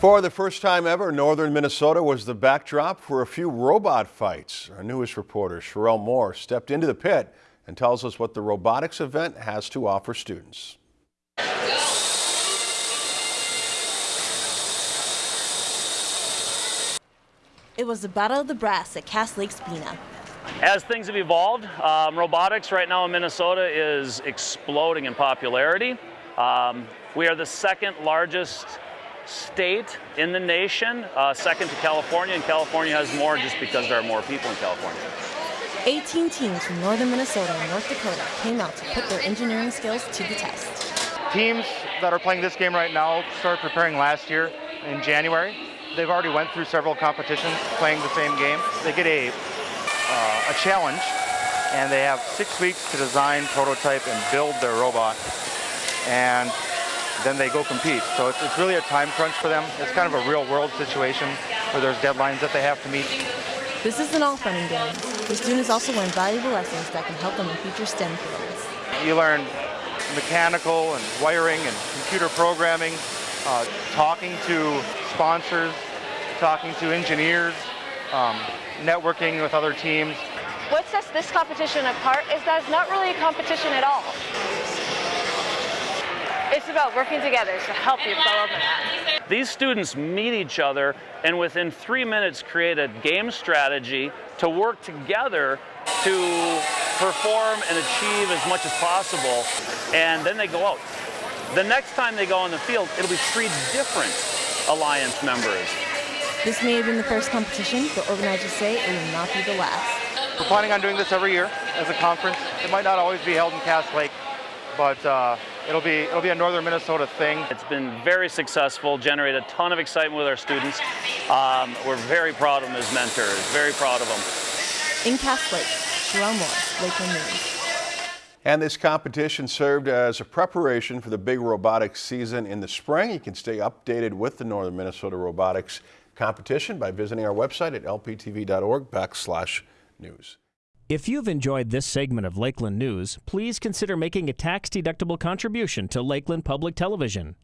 For the first time ever, northern Minnesota was the backdrop for a few robot fights. Our newest reporter, Sherelle Moore, stepped into the pit and tells us what the robotics event has to offer students. It was the Battle of the Brass at Cass Lake Bena. As things have evolved, um, robotics right now in Minnesota is exploding in popularity. Um, we are the second largest state in the nation, uh, second to California, and California has more just because there are more people in California. 18 teams from northern Minnesota and North Dakota came out to put their engineering skills to the test. Teams that are playing this game right now started preparing last year in January. They've already went through several competitions playing the same game. They get a, uh, a challenge and they have six weeks to design, prototype, and build their robot. And then they go compete. So it's, it's really a time crunch for them. It's kind of a real world situation where there's deadlines that they have to meet. This isn't all fun and games. The students also learn valuable lessons that can help them in future STEM fields. You learn mechanical and wiring and computer programming, uh, talking to sponsors, talking to engineers, um, networking with other teams. What sets this competition apart is that it's not really a competition at all. It's about working together to help your fellow man. These students meet each other and within three minutes create a game strategy to work together to perform and achieve as much as possible and then they go out. The next time they go on the field, it'll be three different alliance members. This may have been the first competition, but organizers say it will not be the last. We're planning on doing this every year as a conference. It might not always be held in Cass Lake, but uh, it'll be it'll be a northern Minnesota thing. It's been very successful, generated a ton of excitement with our students. Um, we're very proud of them as mentors, very proud of them. In Cass Lake, Sherelle Moore, Lakeland News. And this competition served as a preparation for the big robotics season in the spring. You can stay updated with the Northern Minnesota Robotics competition by visiting our website at lptv.org backslash news. If you've enjoyed this segment of Lakeland News, please consider making a tax-deductible contribution to Lakeland Public Television.